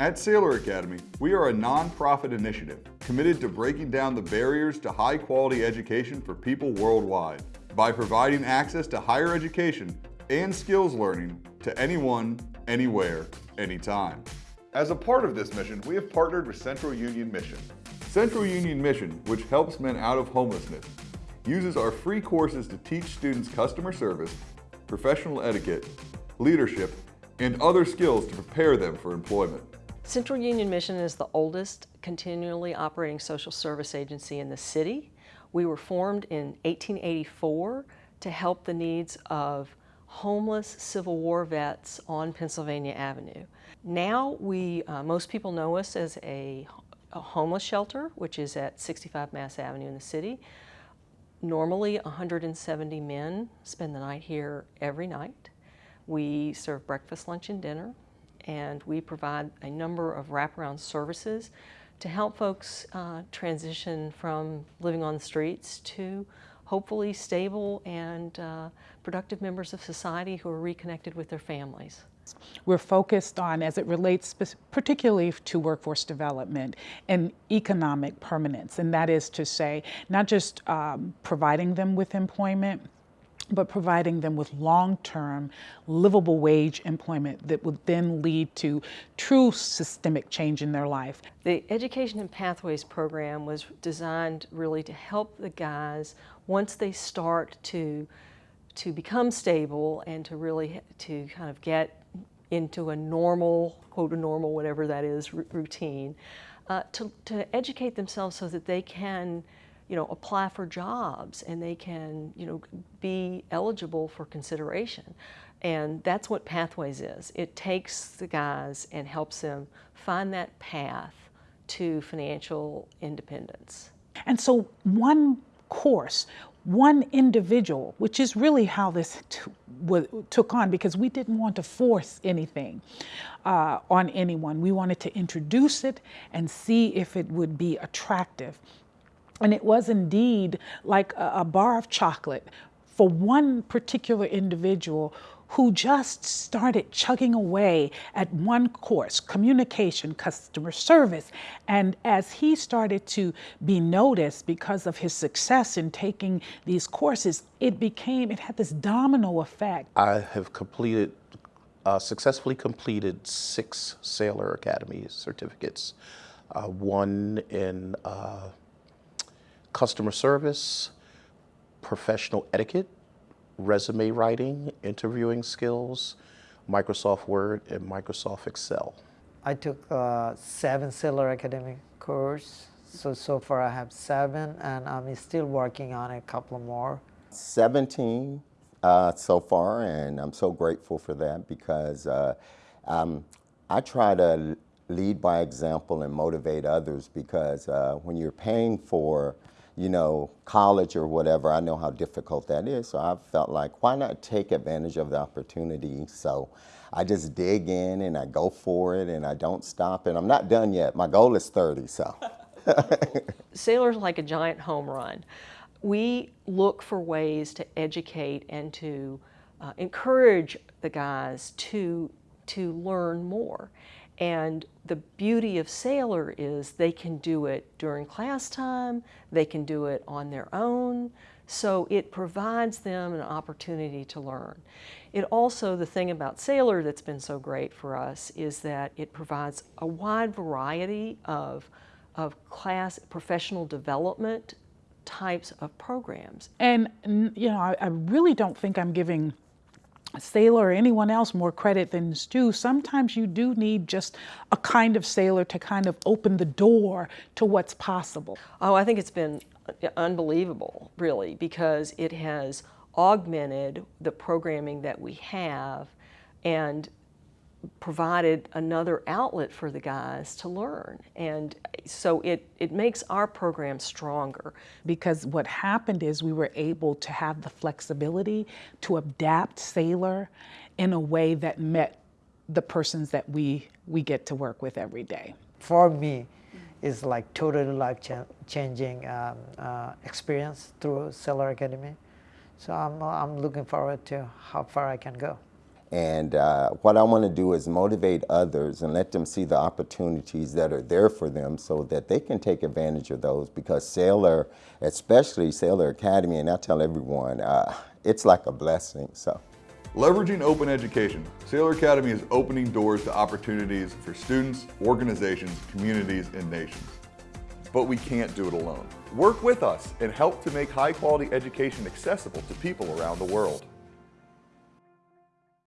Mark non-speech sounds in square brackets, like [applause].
At Saylor Academy, we are a nonprofit initiative committed to breaking down the barriers to high quality education for people worldwide by providing access to higher education and skills learning to anyone, anywhere, anytime. As a part of this mission, we have partnered with Central Union Mission. Central Union Mission, which helps men out of homelessness, uses our free courses to teach students customer service, professional etiquette, leadership, and other skills to prepare them for employment. Central Union Mission is the oldest continually operating social service agency in the city. We were formed in 1884 to help the needs of homeless Civil War vets on Pennsylvania Avenue. Now we, uh, most people know us as a, a homeless shelter, which is at 65 Mass Avenue in the city. Normally 170 men spend the night here every night. We serve breakfast, lunch, and dinner, and we provide a number of wraparound services to help folks uh, transition from living on the streets to hopefully stable and uh, productive members of society who are reconnected with their families. We're focused on, as it relates particularly to workforce development and economic permanence, and that is to say, not just um, providing them with employment, but providing them with long-term livable wage employment that would then lead to true systemic change in their life. The Education and Pathways program was designed really to help the guys once they start to to become stable and to really to kind of get into a normal, quote a normal, whatever that is, routine, uh, to, to educate themselves so that they can you know, apply for jobs and they can, you know, be eligible for consideration. And that's what Pathways is. It takes the guys and helps them find that path to financial independence. And so one course, one individual, which is really how this took on because we didn't want to force anything uh, on anyone. We wanted to introduce it and see if it would be attractive and it was indeed like a, a bar of chocolate for one particular individual who just started chugging away at one course, communication, customer service. And as he started to be noticed because of his success in taking these courses, it became, it had this domino effect. I have completed, uh, successfully completed six Saylor Academy certificates. Uh, one in uh, customer service, professional etiquette, resume writing, interviewing skills, Microsoft Word, and Microsoft Excel. I took uh, seven Saylor Academy course. So, so far I have seven and I'm still working on a couple more. 17 uh, so far and I'm so grateful for that because uh, um, I try to lead by example and motivate others because uh, when you're paying for you know, college or whatever, I know how difficult that is. So I felt like, why not take advantage of the opportunity? So I just dig in and I go for it and I don't stop. And I'm not done yet. My goal is 30, so. [laughs] Saylor's like a giant home run. We look for ways to educate and to uh, encourage the guys to, to learn more. And the beauty of Saylor is they can do it during class time, they can do it on their own, so it provides them an opportunity to learn. It also, the thing about Saylor that's been so great for us is that it provides a wide variety of, of class professional development types of programs. And, you know, I, I really don't think I'm giving Saylor or anyone else more credit than is due, sometimes you do need just a kind of Saylor to kind of open the door to what's possible. Oh, I think it's been uh, unbelievable, really, because it has augmented the programming that we have and provided another outlet for the guys to learn. And so it, it makes our program stronger. Because what happened is we were able to have the flexibility to adapt Saylor in a way that met the persons that we, we get to work with every day. For me, it's like totally life-changing um, uh, experience through Saylor Academy. So I'm, I'm looking forward to how far I can go. And uh, what I want to do is motivate others and let them see the opportunities that are there for them so that they can take advantage of those because Saylor, especially Saylor Academy, and I tell everyone, uh, it's like a blessing. So. Leveraging open education, Saylor Academy is opening doors to opportunities for students, organizations, communities, and nations. But we can't do it alone. Work with us and help to make high quality education accessible to people around the world.